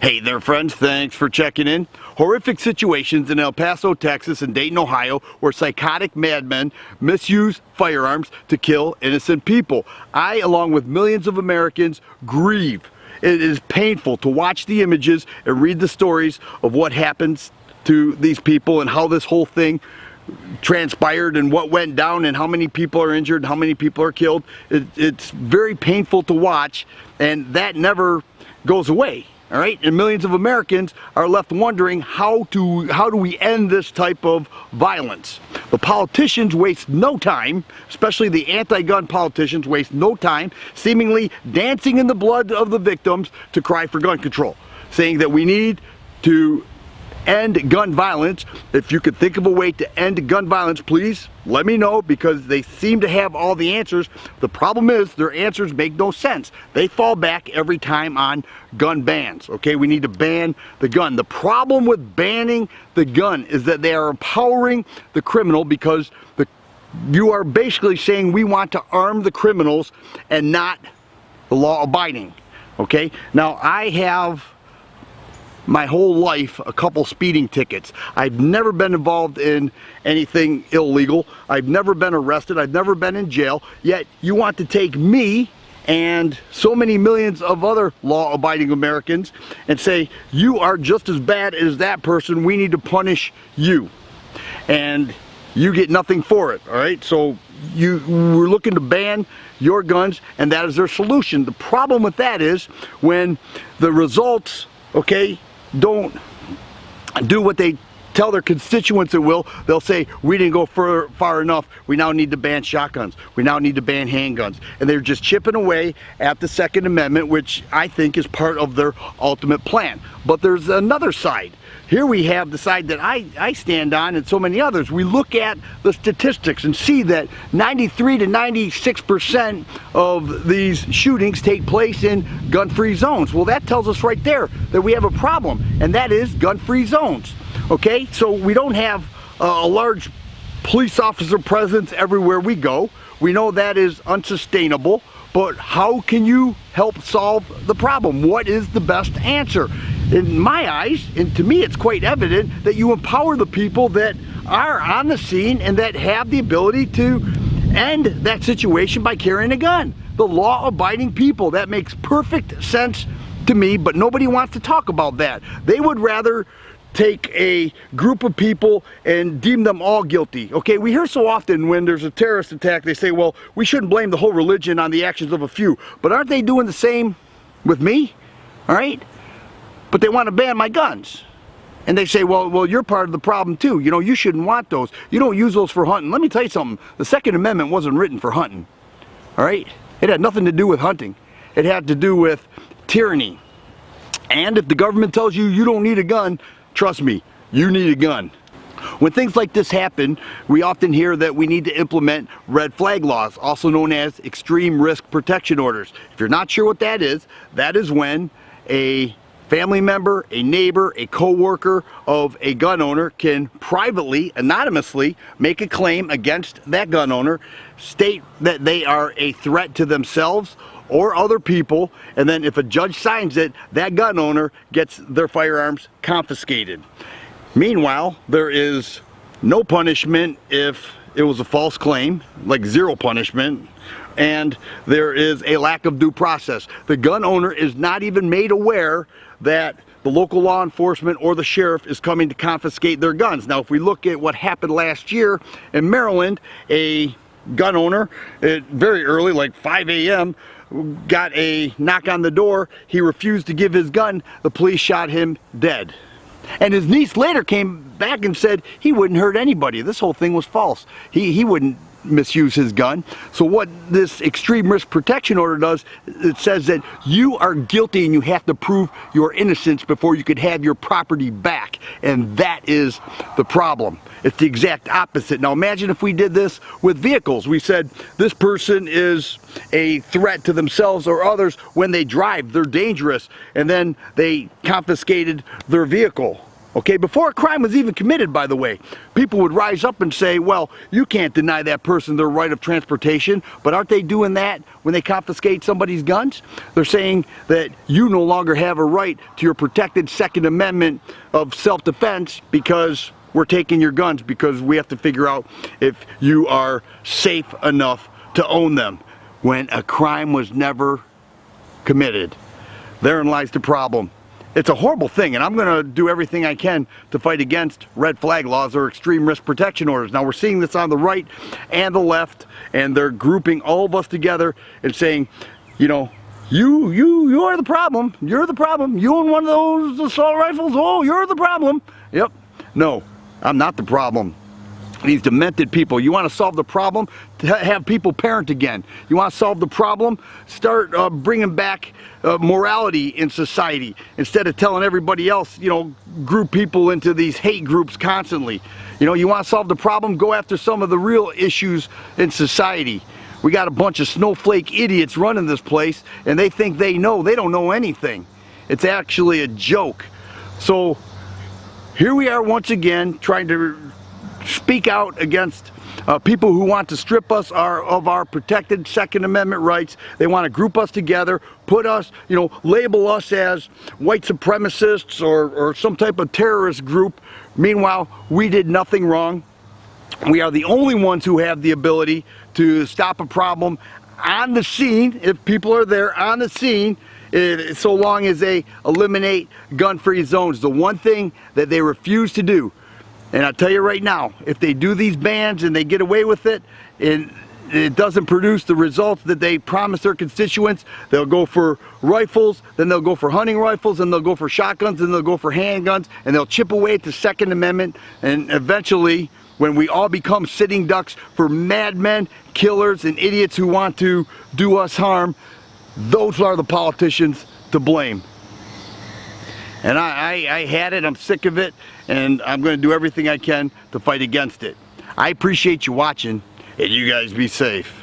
Hey there friends, thanks for checking in. Horrific situations in El Paso, Texas and Dayton, Ohio where psychotic madmen misuse firearms to kill innocent people. I, along with millions of Americans, grieve. It is painful to watch the images and read the stories of what happens to these people and how this whole thing transpired and what went down and how many people are injured, how many people are killed. It, it's very painful to watch and that never goes away all right? And millions of Americans are left wondering how to how do we end this type of violence? The politicians waste no time especially the anti-gun politicians waste no time seemingly dancing in the blood of the victims to cry for gun control saying that we need to end gun violence. If you could think of a way to end gun violence, please let me know because they seem to have all the answers. The problem is their answers make no sense. They fall back every time on gun bans. Okay, we need to ban the gun. The problem with banning the gun is that they are empowering the criminal because the you are basically saying we want to arm the criminals and not the law abiding. Okay, now I have my whole life a couple speeding tickets. I've never been involved in anything illegal. I've never been arrested. I've never been in jail. Yet you want to take me and so many millions of other law-abiding Americans and say, you are just as bad as that person. We need to punish you. And you get nothing for it, all right? So you we're looking to ban your guns and that is their solution. The problem with that is when the results, okay, don't do what they tell their constituents it will, they'll say, we didn't go far, far enough, we now need to ban shotguns, we now need to ban handguns. And they're just chipping away at the Second Amendment, which I think is part of their ultimate plan. But there's another side. Here we have the side that I, I stand on and so many others. We look at the statistics and see that 93 to 96% of these shootings take place in gun-free zones. Well, that tells us right there that we have a problem, and that is gun-free zones. Okay, so we don't have a large police officer presence everywhere we go. We know that is unsustainable, but how can you help solve the problem? What is the best answer? in my eyes, and to me it's quite evident, that you empower the people that are on the scene and that have the ability to end that situation by carrying a gun. The law-abiding people. That makes perfect sense to me, but nobody wants to talk about that. They would rather take a group of people and deem them all guilty. Okay, we hear so often when there's a terrorist attack, they say, well, we shouldn't blame the whole religion on the actions of a few. But aren't they doing the same with me? All right? but they want to ban my guns. And they say, well, well, you're part of the problem too. You know, you shouldn't want those. You don't use those for hunting. Let me tell you something. The Second Amendment wasn't written for hunting. All right? It had nothing to do with hunting. It had to do with tyranny. And if the government tells you you don't need a gun, trust me, you need a gun. When things like this happen, we often hear that we need to implement red flag laws, also known as extreme risk protection orders. If you're not sure what that is, that is when a family member, a neighbor, a co-worker of a gun owner can privately, anonymously, make a claim against that gun owner, state that they are a threat to themselves or other people, and then if a judge signs it, that gun owner gets their firearms confiscated. Meanwhile, there is no punishment if it was a false claim, like zero punishment, and there is a lack of due process. The gun owner is not even made aware that the local law enforcement or the sheriff is coming to confiscate their guns. Now, if we look at what happened last year in Maryland, a gun owner, it, very early, like 5 a.m., got a knock on the door. He refused to give his gun. The police shot him dead. And his niece later came back and said he wouldn't hurt anybody. This whole thing was false. He, he wouldn't misuse his gun. So what this extreme risk protection order does, it says that you are guilty and you have to prove your innocence before you could have your property back. And that is the problem. It's the exact opposite. Now imagine if we did this with vehicles. We said this person is a threat to themselves or others when they drive. They're dangerous. And then they confiscated their vehicle Okay, before a crime was even committed, by the way, people would rise up and say, well, you can't deny that person their right of transportation, but aren't they doing that when they confiscate somebody's guns? They're saying that you no longer have a right to your protected Second Amendment of self-defense because we're taking your guns because we have to figure out if you are safe enough to own them when a crime was never committed. Therein lies the problem. It's a horrible thing and I'm going to do everything I can to fight against red flag laws or extreme risk protection orders. Now we're seeing this on the right and the left and they're grouping all of us together and saying, you know, you, you, you are the problem. You're the problem. You own one of those assault rifles. Oh, you're the problem. Yep. No, I'm not the problem these demented people. You want to solve the problem? Have people parent again. You want to solve the problem? Start uh, bringing back uh, morality in society instead of telling everybody else, you know, group people into these hate groups constantly. You know, you want to solve the problem? Go after some of the real issues in society. We got a bunch of snowflake idiots running this place and they think they know. They don't know anything. It's actually a joke. So here we are once again trying to speak out against uh, people who want to strip us our, of our protected Second Amendment rights. They want to group us together, put us, you know, label us as white supremacists or, or some type of terrorist group. Meanwhile, we did nothing wrong. We are the only ones who have the ability to stop a problem on the scene, if people are there on the scene, eh, so long as they eliminate gun-free zones. The one thing that they refuse to do and I'll tell you right now, if they do these bans and they get away with it, and it doesn't produce the results that they promise their constituents, they'll go for rifles, then they'll go for hunting rifles, and they'll go for shotguns, and they'll go for handguns, and they'll chip away at the Second Amendment, and eventually, when we all become sitting ducks for madmen, killers, and idiots who want to do us harm, those are the politicians to blame. And I, I, I had it, I'm sick of it, and I'm going to do everything I can to fight against it. I appreciate you watching, and you guys be safe.